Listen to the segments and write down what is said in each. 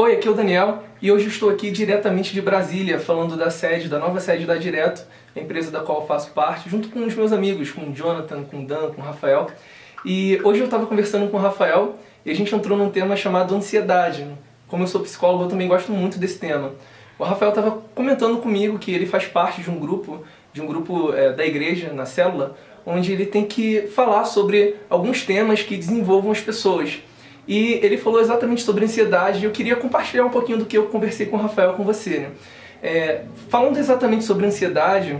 Oi, aqui é o Daniel e hoje estou aqui diretamente de Brasília, falando da sede, da nova sede da Direto, a empresa da qual faço parte, junto com os meus amigos, com o Jonathan, com o Dan, com o Rafael. E hoje eu estava conversando com o Rafael e a gente entrou num tema chamado ansiedade. Como eu sou psicólogo, eu também gosto muito desse tema. O Rafael estava comentando comigo que ele faz parte de um grupo, de um grupo é, da igreja, na célula, onde ele tem que falar sobre alguns temas que desenvolvam as pessoas. E ele falou exatamente sobre ansiedade e eu queria compartilhar um pouquinho do que eu conversei com o Rafael com você. Né? É, falando exatamente sobre ansiedade,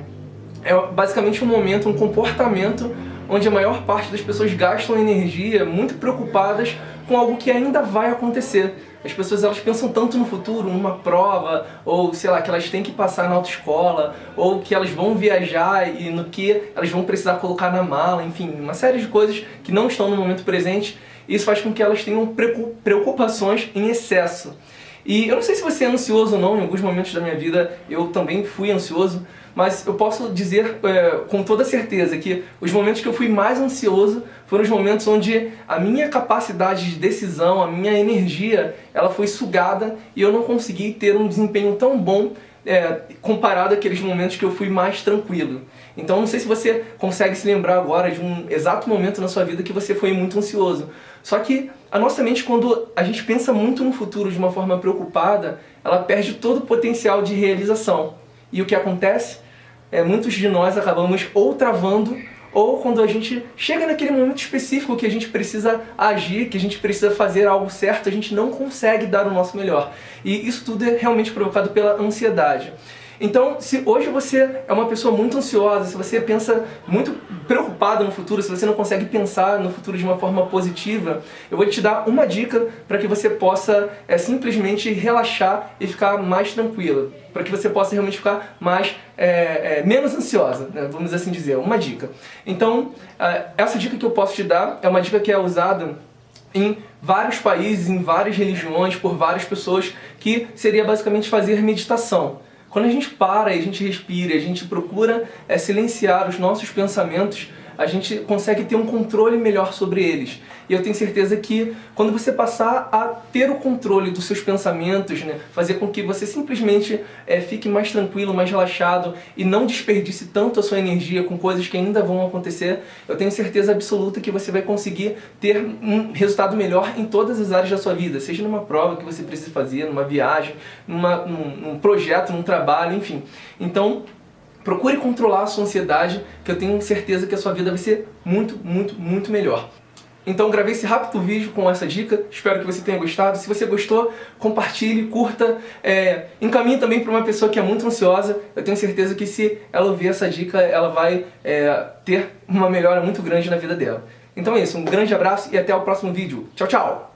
é basicamente um momento, um comportamento onde a maior parte das pessoas gastam energia muito preocupadas com algo que ainda vai acontecer. As pessoas elas pensam tanto no futuro, numa prova, ou sei lá, que elas têm que passar na autoescola, ou que elas vão viajar e no que elas vão precisar colocar na mala, enfim, uma série de coisas que não estão no momento presente isso faz com que elas tenham preocupações em excesso. E eu não sei se você é ansioso ou não, em alguns momentos da minha vida eu também fui ansioso, mas eu posso dizer é, com toda certeza que os momentos que eu fui mais ansioso foram os momentos onde a minha capacidade de decisão, a minha energia, ela foi sugada e eu não consegui ter um desempenho tão bom é, comparado àqueles momentos que eu fui mais tranquilo. Então não sei se você consegue se lembrar agora de um exato momento na sua vida que você foi muito ansioso. Só que a nossa mente, quando a gente pensa muito no futuro de uma forma preocupada, ela perde todo o potencial de realização. E o que acontece? É, muitos de nós acabamos ou travando ou quando a gente chega naquele momento específico que a gente precisa agir, que a gente precisa fazer algo certo, a gente não consegue dar o nosso melhor. E isso tudo é realmente provocado pela ansiedade. Então, se hoje você é uma pessoa muito ansiosa, se você pensa muito preocupado no futuro, se você não consegue pensar no futuro de uma forma positiva, eu vou te dar uma dica para que você possa é, simplesmente relaxar e ficar mais tranquila, para que você possa realmente ficar mais é, é, menos ansiosa, né? vamos assim dizer, uma dica. Então, é, essa dica que eu posso te dar é uma dica que é usada em vários países, em várias religiões, por várias pessoas, que seria basicamente fazer meditação. Quando a gente para e a gente respira, a gente procura é, silenciar os nossos pensamentos, a gente consegue ter um controle melhor sobre eles. E eu tenho certeza que quando você passar a ter o controle dos seus pensamentos, né, fazer com que você simplesmente é, fique mais tranquilo, mais relaxado e não desperdice tanto a sua energia com coisas que ainda vão acontecer, eu tenho certeza absoluta que você vai conseguir ter um resultado melhor em todas as áreas da sua vida, seja numa prova que você precisa fazer, numa viagem, numa, num, num projeto, num trabalho, enfim. Então, Procure controlar a sua ansiedade, que eu tenho certeza que a sua vida vai ser muito, muito, muito melhor. Então gravei esse rápido vídeo com essa dica, espero que você tenha gostado. Se você gostou, compartilhe, curta, é, encaminhe também para uma pessoa que é muito ansiosa. Eu tenho certeza que se ela ouvir essa dica, ela vai é, ter uma melhora muito grande na vida dela. Então é isso, um grande abraço e até o próximo vídeo. Tchau, tchau!